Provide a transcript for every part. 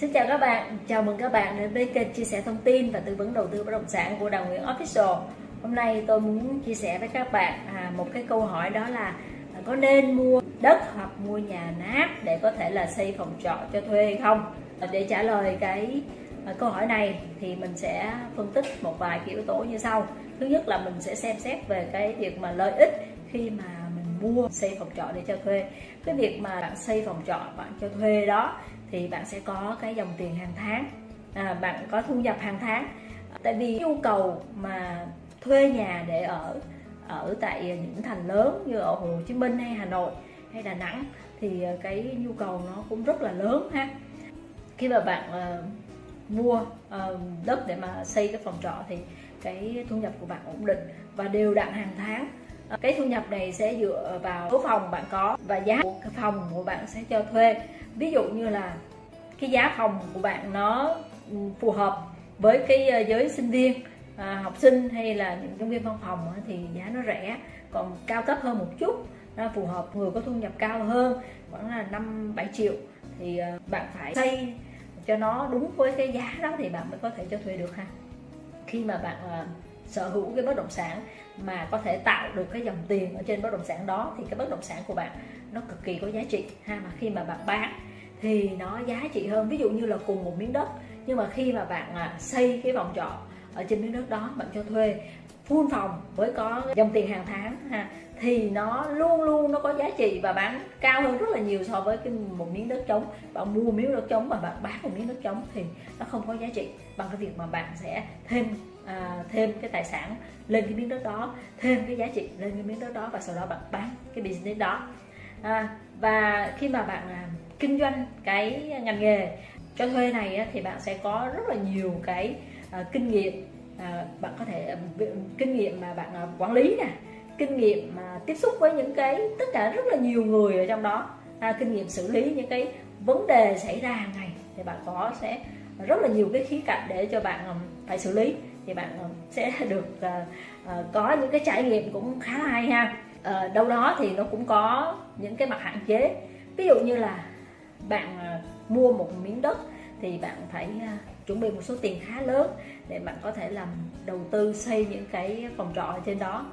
Xin chào các bạn, chào mừng các bạn đến với kênh chia sẻ thông tin và tư vấn đầu tư bất động sản của Đào Nguyễn Official. Hôm nay tôi muốn chia sẻ với các bạn à, một cái câu hỏi đó là à, có nên mua đất hoặc mua nhà nát để có thể là xây phòng trọ cho thuê hay không? Để trả lời cái à, câu hỏi này thì mình sẽ phân tích một vài cái yếu tố như sau. Thứ nhất là mình sẽ xem xét về cái việc mà lợi ích khi mà mình mua xây phòng trọ để cho thuê. Cái việc mà bạn xây phòng trọ bạn cho thuê đó thì bạn sẽ có cái dòng tiền hàng tháng. À, bạn có thu nhập hàng tháng. Tại vì nhu cầu mà thuê nhà để ở ở tại những thành lớn như ở Hồ Chí Minh hay Hà Nội hay Đà Nẵng thì cái nhu cầu nó cũng rất là lớn ha. Khi mà bạn uh, mua uh, đất để mà xây cái phòng trọ thì cái thu nhập của bạn ổn định và đều đặn hàng tháng cái thu nhập này sẽ dựa vào số phòng bạn có và giá của phòng của bạn sẽ cho thuê. Ví dụ như là cái giá phòng của bạn nó ừ, phù hợp với cái ờ, giới sinh viên à, học sinh hay là những nhân viên văn phòng thì giá nó rẻ còn cao cấp hơn một chút nó phù hợp người có thu nhập cao hơn khoảng là năm bảy triệu thì ờ, bạn phải xây cho nó đúng với cái giá đó thì bạn mới có thể cho thuê được ha. Khi mà bạn uh, sở hữu cái bất động sản mà có thể tạo được cái dòng tiền ở trên bất động sản đó, thì cái bất động sản của bạn nó cực kỳ có giá trị. Ha, mà khi mà bạn bán thì nó giá trị hơn. Ví dụ như là cùng một miếng đất, nhưng mà khi mà bạn à, xây cái vòng trọ ở trên miếng đất đó, bạn cho thuê full phòng với có dòng tiền hàng tháng ha thì nó luôn luôn nó có giá trị và bán cao hơn rất là nhiều so với cái một miếng đất trống. Bạn mua miếng đất trống mà bạn bán một miếng đất trống thì nó không có giá trị bằng cái việc mà bạn sẽ thêm à, thêm cái tài sản lên cái miếng đất đó thêm cái giá trị lên cái miếng đất đó và sau đó bạn bán cái business đó. À, và khi mà bạn à, kinh doanh cái ngành nghề cho thuê này á, thì bạn sẽ có rất là nhiều cái à, kinh nghiệm à, bạn có thể à, kinh nghiệm mà bạn à, quản lý nè kinh nghiệm mà tiếp xúc với những cái tất cả rất là nhiều người ở trong đó. À, kinh nghiệm xử lý những cái vấn đề xảy ra hàng ngày thì bạn có sẽ rất là nhiều cái khía cạnh để cho bạn à, phải xử lý. Thì bạn sẽ được uh, uh, có những cái trải nghiệm cũng khá là hay ha. Uh, đâu đó thì nó cũng có những cái mặt hạn chế. Ví dụ như là bạn uh, mua một miếng đất thì bạn phải uh, chuẩn bị một số tiền khá lớn để bạn có thể làm đầu tư xây những cái phòng trọ ở trên đó.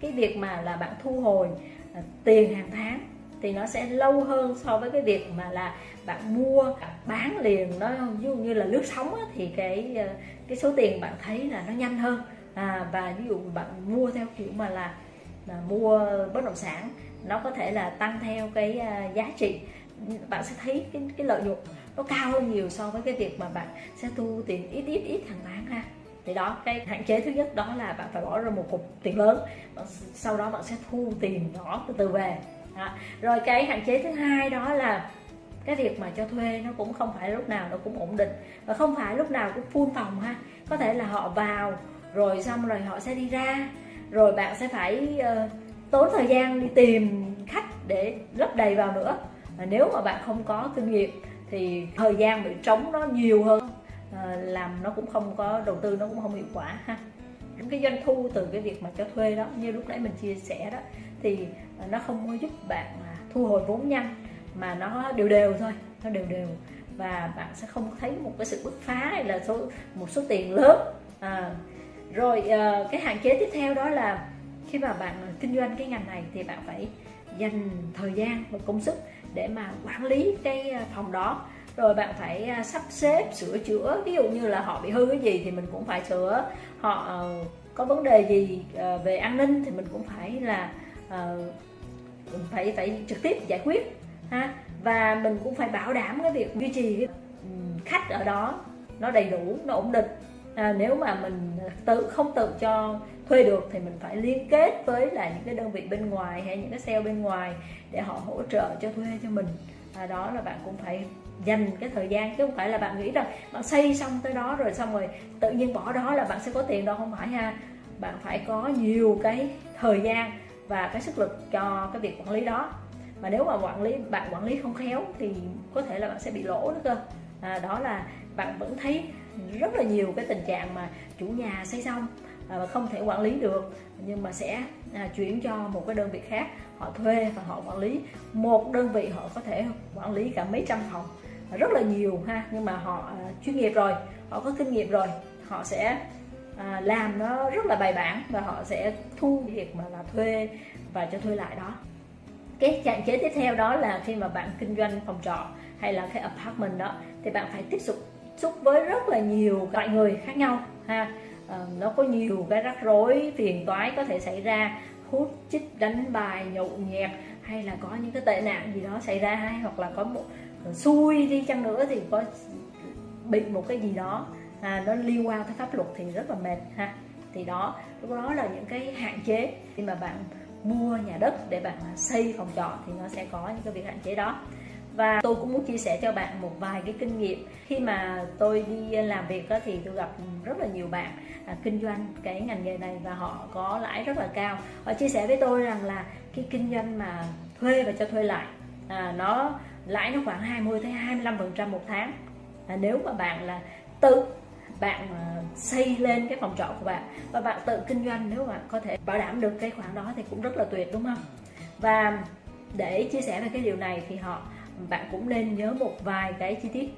Cái việc mà là bạn thu hồi à, tiền hàng tháng thì nó sẽ lâu hơn so với cái việc mà là bạn mua bán liền. Nó ví dụ như là lướt sóng á, thì cái ờ, cái số tiền bạn thấy là nó nhanh hơn. À, và ví dụ bạn mua theo kiểu mà là, là mua bất động sản nó có thể là tăng theo cái à, giá trị. Bạn sẽ thấy cái, cái lợi nhuận nó cao hơn nhiều so với cái việc mà bạn sẽ thu tiền ít ít ít hàng tháng ha. Thì đó cái hạn chế thứ nhất đó là bạn phải bỏ ra một cục tiền lớn. Sau đó bạn sẽ thu tiền nhỏ từ từ về. Đó. rồi cái hạn chế thứ hai đó là cái việc mà cho thuê nó cũng không phải lúc nào nó cũng ổn định và không phải lúc nào cũng full phòng ha. Có thể là họ vào rồi xong rồi họ sẽ đi ra rồi bạn sẽ phải uh, tốn thời gian đi tìm khách để lấp đầy vào nữa. Và nếu mà bạn không có kinh nghiệm thì thời gian bị trống nó nhiều hơn. À, làm nó cũng không có đầu tư nó cũng không hiệu quả ha. Cái doanh thu từ cái việc mà cho thuê đó như lúc nãy mình chia sẻ đó thì nó không có giúp bạn thu hồi vốn nhanh mà nó đều đều thôi nó đều đều. Và bạn sẽ không thấy một cái sự bứt phá hay là số một số tiền lớn. À, rồi ờ, cái hạn chế tiếp theo đó là khi mà bạn kinh doanh cái ngành này thì bạn phải dành thời gian và công sức để mà quản lý cái à, phòng đó. Rồi bạn phải à, sắp xếp, sửa chữa. Ví dụ như là họ bị hư cái gì thì mình cũng phải sửa. Họ ờ, có vấn đề gì ờ, về an ninh thì mình cũng phải là mình phải phải trực tiếp giải quyết, ha. Và mình cũng phải bảo đảm cái việc duy trì khách ở đó nó đầy đủ, nó ổn định à, nếu mà mình tự không tự cho thuê được thì mình phải liên kết với lại những cái đơn vị bên ngoài hay những cái sale bên ngoài để họ hỗ trợ cho thuê cho mình. À, đó là bạn cũng phải dành cái thời gian chứ không phải là bạn nghĩ rằng bạn xây xong tới đó rồi xong rồi tự nhiên bỏ đó là bạn sẽ có tiền đâu không phải ha. Bạn phải có nhiều cái thời gian và cái sức lực cho cái việc quản lý đó. Mà nếu mà quản lý bạn quản lý không khéo thì có thể là bạn sẽ bị lỗ nữa cơ. À, đó là bạn vẫn thấy rất là nhiều cái tình trạng mà chủ nhà xây xong à, và không thể quản lý được. Nhưng mà sẽ à, chuyển cho một cái đơn vị khác họ thuê và họ quản lý. Một đơn vị họ có thể quản lý cả mấy trăm phòng. Rất là nhiều ha nhưng mà họ à, chuyên nghiệp rồi họ có kinh nghiệm rồi họ sẽ à, làm nó rất là bài bản và họ sẽ thu việc mà là thuê và cho thuê lại đó. Cái hạn chế tiếp theo đó là khi mà bạn kinh doanh phòng trọ hay là cái apartment đó thì bạn phải tiếp xúc xúc với rất là nhiều loại người khác nhau ha. À, nó có nhiều cái rắc rối phiền toái có thể xảy ra hút chích đánh bài nhậu nhẹt hay là có những cái tệ nạn gì đó xảy ra hay hoặc là có một ờ, xui đi chăng nữa thì có bị một cái gì đó à, nó liên quan tới pháp luật thì rất là mệt ha. Thì đó lúc đó là những cái hạn chế. Khi mà bạn mua nhà đất để bạn xây phòng trọ thì nó sẽ có những cái việc hạn chế đó và tôi cũng muốn chia sẻ cho bạn một vài cái kinh nghiệm. Khi mà tôi đi làm việc đó thì tôi gặp rất là nhiều bạn à, kinh doanh cái ngành nghề này và họ có lãi rất là cao. Họ chia sẻ với tôi rằng là cái kinh doanh mà thuê và cho thuê lại à, nó lãi nó khoảng 20 tới 25 phần trăm một tháng. À, nếu mà bạn là tự bạn à, xây lên cái phòng trọ của bạn và bạn tự kinh doanh nếu bạn có thể bảo đảm được cái khoản đó thì cũng rất là tuyệt đúng không? Và để chia sẻ về cái điều này thì họ bạn cũng nên nhớ một vài cái chi tiết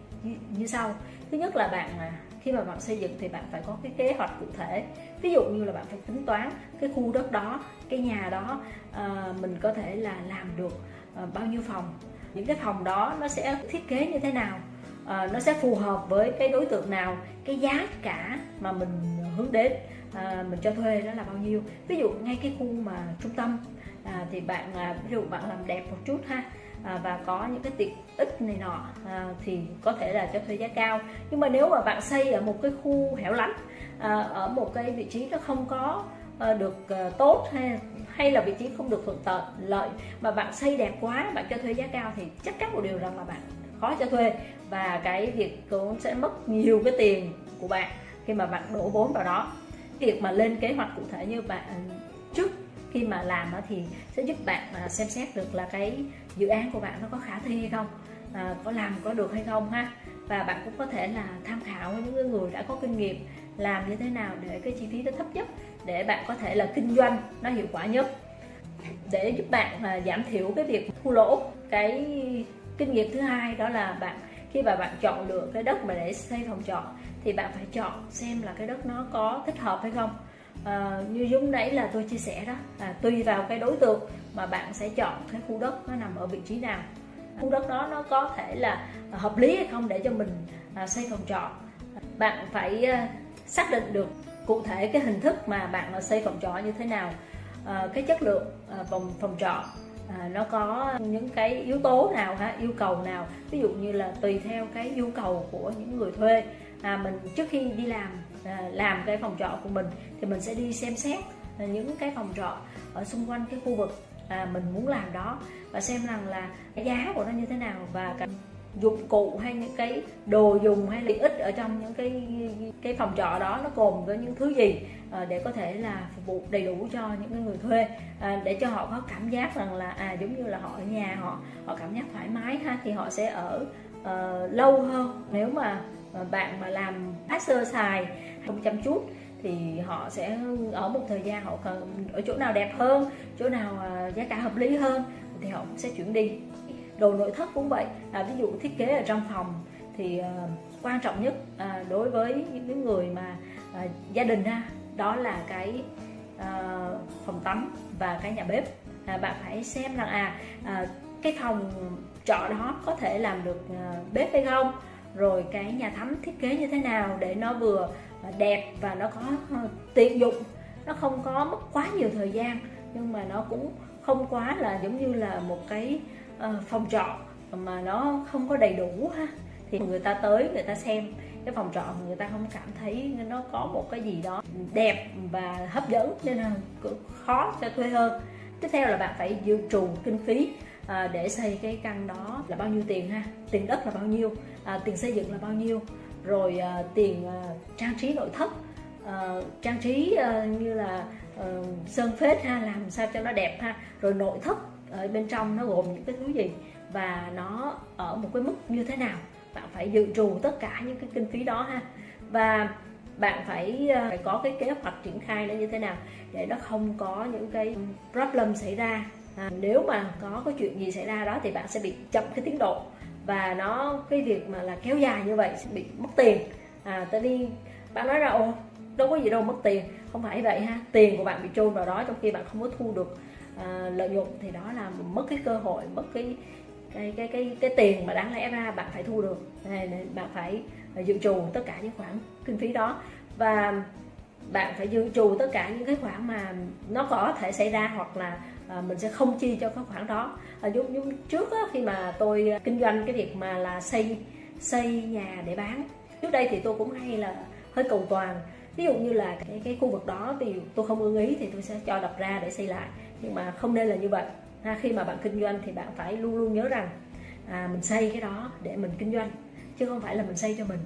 như, sau. Thứ nhất là bạn khi mà bạn xây dựng thì bạn phải có cái kế hoạch cụ thể. Ví dụ như là bạn phải tính toán cái khu đất đó cái nhà đó à, mình có thể là làm được à, bao nhiêu phòng những cái phòng đó nó sẽ thiết kế như thế nào à, nó sẽ phù hợp với cái đối tượng nào cái giá cả mà mình hướng đến à, mình cho thuê đó là bao nhiêu. Ví dụ ngay cái khu mà trung tâm à, thì bạn à, ví dụ bạn làm đẹp một chút ha à, và có những cái tiện ích này nọ à, thì có thể là cho thuê giá cao. Nhưng mà nếu mà bạn xây ở một cái khu hẻo lánh à, ở một cái vị trí nó không có à, được à, tốt hay hay là vị trí không được thuận lợi mà bạn xây đẹp quá bạn cho thuê giá cao thì chắc chắn một điều rằng là bạn khó cho thuê. Và cái việc cũng sẽ mất nhiều cái tiền của bạn khi mà bạn đổ vốn vào đó. Việc mà lên kế hoạch cụ thể như bạn trước khi mà làm thì sẽ giúp bạn à, xem xét được là cái dự án của bạn nó có khả thi hay không à, có làm có được hay không ha. Và bạn cũng có thể là tham khảo những người đã có kinh nghiệm làm như thế nào để cái chi phí nó thấp nhất để bạn có thể là kinh doanh nó hiệu quả nhất. Để giúp bạn là giảm thiểu cái việc thua lỗ. Cái kinh nghiệm thứ hai đó là bạn khi mà bạn chọn lựa cái đất mà để xây phòng trọ thì bạn phải chọn xem là cái đất nó có thích hợp hay không à, như dũng đấy là tôi chia sẻ đó là tùy vào cái đối tượng mà bạn sẽ chọn cái khu đất nó nằm ở vị trí nào. Khu đất đó nó có thể là hợp lý hay không để cho mình à, xây phòng trọ. Bạn phải à, xác định được cụ thể cái hình thức mà bạn xây phòng trọ như thế nào à, cái chất lượng à, phòng phòng trọ à, nó có những cái yếu tố nào ha yêu cầu nào. Ví dụ như là tùy theo cái nhu cầu của những người thuê. À, mình trước khi đi làm À, làm cái phòng trọ của mình thì mình sẽ đi xem xét à, những cái phòng trọ ở xung quanh cái khu vực à, mình muốn làm đó và xem rằng là cái giá của nó như thế nào và cái dụng cụ hay những cái đồ dùng hay tiện ích ở trong những cái cái phòng trọ đó nó gồm với những thứ gì à, để có thể là phục vụ đầy đủ cho những người thuê à, để cho họ có cảm giác rằng là à giống như là họ ở nhà họ họ cảm giác thoải mái ha thì họ sẽ ở uh, lâu hơn. Nếu mà bạn mà làm sơ xài không chăm chút thì họ sẽ ở một thời gian họ cần ở chỗ nào đẹp hơn chỗ nào à, giá cả hợp lý hơn thì họ cũng sẽ chuyển đi. Đồ nội thất cũng vậy à, ví dụ thiết kế ở trong phòng thì uh, quan trọng nhất uh, đối với những người mà uh, gia đình ha đó là cái uh, phòng tắm và cái nhà bếp. À, bạn phải xem rằng à uh, cái phòng trọ đó có thể làm được uh, bếp hay không rồi cái nhà tắm thiết kế như thế nào để nó vừa đẹp và nó có ờ, tiện dụng. Nó không có mất quá nhiều thời gian, nhưng mà nó cũng không quá là giống như là một cái ờ, phòng trọ mà nó không có đầy đủ ha. Thì người ta tới người ta xem cái phòng trọ người ta không cảm thấy nó có một cái gì đó đẹp và hấp dẫn nên là khó cho thuê hơn. Tiếp theo là bạn phải dự trù kinh phí à, để xây cái căn đó là bao nhiêu tiền ha? Tiền đất là bao nhiêu? À, tiền xây dựng là bao nhiêu? Rồi à, tiền à, trang trí nội thất. À, trang trí à, như là à, sơn phết ha làm sao cho nó đẹp ha? Rồi nội thất ở bên trong nó gồm những cái thứ gì? Và nó ở một cái mức như thế nào? Bạn phải dự trù tất cả những cái kinh phí đó ha? Và bạn phải phải có cái kế hoạch triển khai nó như thế nào để nó không có những cái problem xảy ra à, nếu mà có cái chuyện gì xảy ra đó thì bạn sẽ bị chậm cái tiến độ. Và nó cái việc mà là kéo dài như vậy sẽ bị mất tiền. À, tại vì bạn nói ra ồ đâu có gì đâu mất tiền. Không phải vậy ha tiền của bạn bị chôn vào đó trong khi bạn không có thu được à, lợi nhuận thì đó là mất cái cơ hội mất cái cái cái cái cái tiền mà đáng lẽ ra bạn phải thu được. Nên bạn phải à, dự trù tất cả những khoản kinh phí đó. Và bạn phải dự trù tất cả những cái khoản mà nó có thể xảy ra hoặc là à, mình sẽ không chi cho cái khoản đó. À, giống như trước á, khi mà tôi à, kinh doanh cái việc mà là xây xây nhà để bán trước đây thì tôi cũng hay là hơi cầu toàn. Ví dụ như là cái cái khu vực đó thì tôi không ưng ý thì tôi sẽ cho đập ra để xây lại nhưng mà không nên là như vậy. Ha, khi mà bạn kinh doanh thì bạn phải luôn luôn nhớ rằng à, mình xây cái đó để mình kinh doanh chứ không phải là mình xây cho mình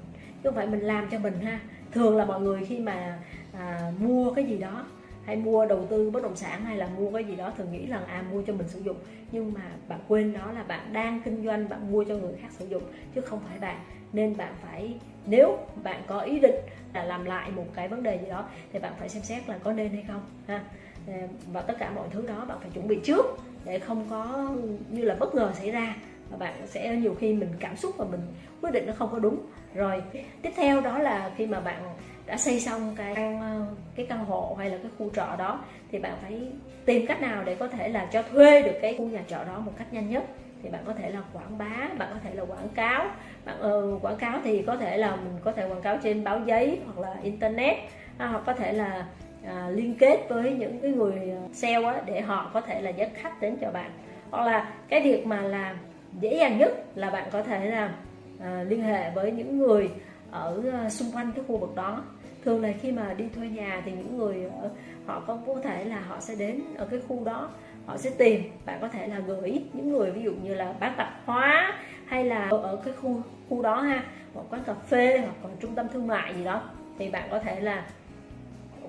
chứ không phải mình làm cho mình ha. Thường là mọi người khi mà à, mua cái gì đó hay mua đầu tư bất động sản hay là mua cái gì đó thường nghĩ là à mua cho mình sử dụng. Nhưng mà bạn quên đó là bạn đang kinh doanh, bạn mua cho người khác sử dụng, chứ không phải bạn. Nên bạn phải, nếu bạn có ý định là làm lại một cái vấn đề gì đó, thì bạn phải xem xét là có nên hay không, ha. Ờ, và tất cả mọi thứ đó bạn phải chuẩn bị trước để không có như là bất ngờ xảy ra. Và bạn sẽ nhiều khi mình cảm xúc và mình quyết định nó không có đúng. Rồi, tiếp theo đó là khi mà bạn đã xây xong cái ờ, cái căn hộ hay là cái khu trọ đó thì bạn phải tìm cách nào để có thể là cho thuê được cái khu nhà trọ đó một cách nhanh nhất. Thì bạn có thể là quảng bá bạn có thể là quảng cáo. Bạn ừ, quảng cáo thì có thể là mình có thể quảng cáo trên báo giấy hoặc là internet à, hoặc có thể là à, liên kết với những cái người ờ, sale á, để họ có thể là dẫn khách đến cho bạn. Hoặc là cái việc mà làm dễ dàng nhất là bạn có thể là à, liên hệ với những người ở ờ, xung quanh cái khu vực đó. Thường là khi mà đi thuê nhà thì những người ở, họ có có thể là họ sẽ đến ở cái khu đó họ sẽ tìm. Bạn có thể là gửi những người ví dụ như là bán tạp hóa hay là ở cái khu khu đó ha một quán cà phê hoặc còn trung tâm thương mại gì đó thì bạn có thể là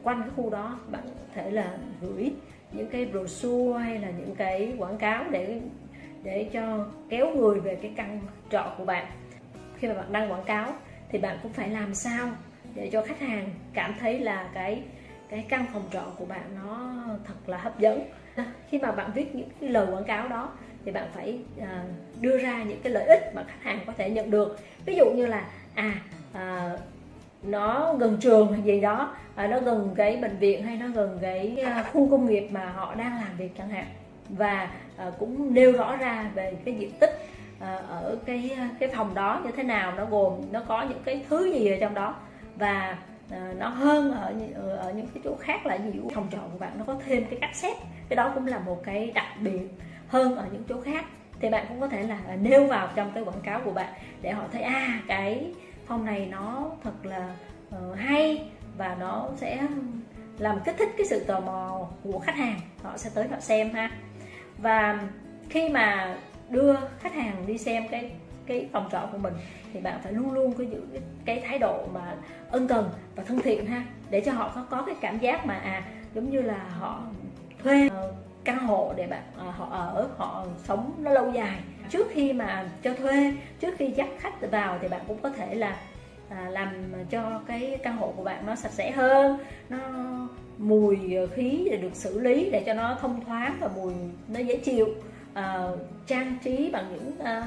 quanh cái khu đó bạn có thể là gửi những cái brochure hay là những cái quảng cáo để để cho kéo người về cái căn trọ của bạn. Khi mà bạn đăng quảng cáo thì bạn cũng phải làm sao để cho khách hàng cảm thấy là cái cái căn phòng trọ của bạn nó thật là hấp dẫn. Khi mà bạn viết những cái lời quảng cáo đó thì bạn phải à, đưa ra những cái lợi ích mà khách hàng có thể nhận được. Ví dụ như là à, à nó gần trường hay gì đó à, nó gần cái bệnh viện hay nó gần cái à, khu công nghiệp mà họ đang làm việc chẳng hạn. Và à, cũng nêu rõ ra về cái diện tích À, ở cái à, cái phòng đó như thế nào nó gồm nó có những cái thứ gì ở trong đó. Và à, nó hơn ở, ở những cái chỗ khác là gì phòng trọ của bạn nó có thêm cái cách xét cái đó cũng là một cái đặc biệt hơn ở những chỗ khác. Thì bạn cũng có thể là nêu vào trong cái quảng cáo của bạn để họ thấy à cái phòng này nó thật là uh, hay và nó sẽ làm kích thích cái sự tò mò của khách hàng. Họ sẽ tới họ xem ha. Và khi mà đưa khách hàng đi xem cái cái phòng trọ của mình thì bạn phải luôn luôn có giữ cái thái độ mà ân cần và thân thiện ha để cho họ có có cái cảm giác mà à giống như là họ thuê ờ, căn hộ để bạn ờ, họ ở họ sống nó lâu dài. Trước khi mà cho thuê trước khi dắt khách vào thì bạn cũng có thể là à, làm cho cái căn hộ của bạn nó sạch sẽ hơn nó mùi khí được xử lý để cho nó thông thoáng và mùi nó dễ chịu uh, trang trí bằng những uh,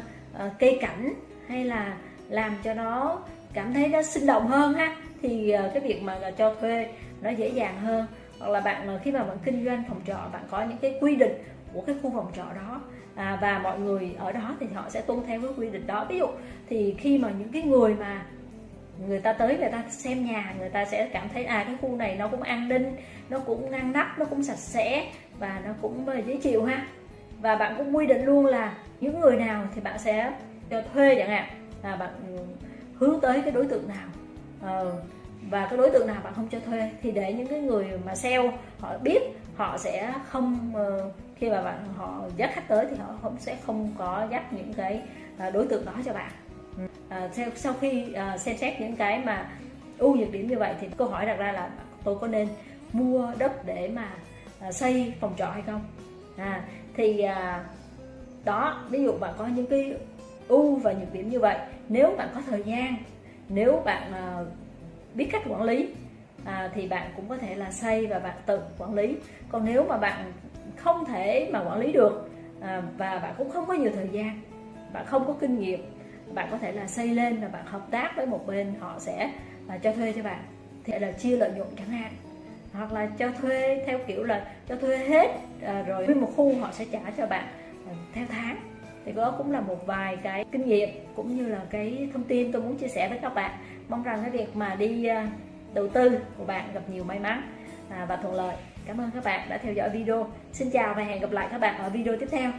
uh, cây cảnh hay là làm cho nó cảm thấy nó sinh động hơn ha thì uh, cái việc mà cho thuê nó dễ dàng hơn. Hoặc là bạn khi mà bạn kinh doanh phòng trọ bạn có những cái quy định của cái khu phòng trọ đó à, và mọi người ở đó thì họ sẽ tuân theo cái quy định đó. Ví dụ thì khi mà những cái người mà người ta tới người ta xem nhà người ta sẽ cảm thấy à cái khu này nó cũng an ninh nó cũng ngăn nắp nó cũng sạch sẽ và nó cũng dễ chịu ha và bạn cũng quy định luôn là những người nào thì bạn sẽ cho thuê chẳng hạn. Là bạn ừ, hướng tới cái đối tượng nào. Ờ, và cái đối tượng nào bạn không cho thuê thì để những cái người mà sale họ biết họ sẽ không ờ, khi mà bạn họ dắt khách tới thì họ không sẽ không có dắt những cái ờ, đối tượng đó cho bạn. Ừ. Ờ, à, sau, sau khi à, xem xét những cái mà ưu nhược điểm như vậy thì câu hỏi đặt ra là tôi có nên mua đất để mà à, xây phòng trọ hay không? À, thì à, đó ví dụ bạn có những cái ưu và nhược điểm như vậy nếu bạn có thời gian nếu bạn à, biết cách quản lý à, thì bạn cũng có thể là xây và bạn tự quản lý. Còn nếu mà bạn không thể mà quản lý được à, và bạn cũng không có nhiều thời gian bạn không có kinh nghiệm bạn có thể là xây lên và bạn hợp tác với một bên họ sẽ à, cho thuê cho bạn. Thì là chia lợi nhuận chẳng hạn hoặc là cho thuê theo kiểu là cho thuê hết à, rồi nguyên một khu họ sẽ trả cho bạn à, theo tháng. Thì đó cũng là một vài cái kinh nghiệm cũng như là cái thông tin tôi muốn chia sẻ với các bạn. Mong rằng cái việc mà đi à, đầu tư của bạn gặp nhiều may mắn à, và thuận lợi. Cảm ơn các bạn đã theo dõi video. Xin chào và hẹn gặp lại các bạn ở video tiếp theo.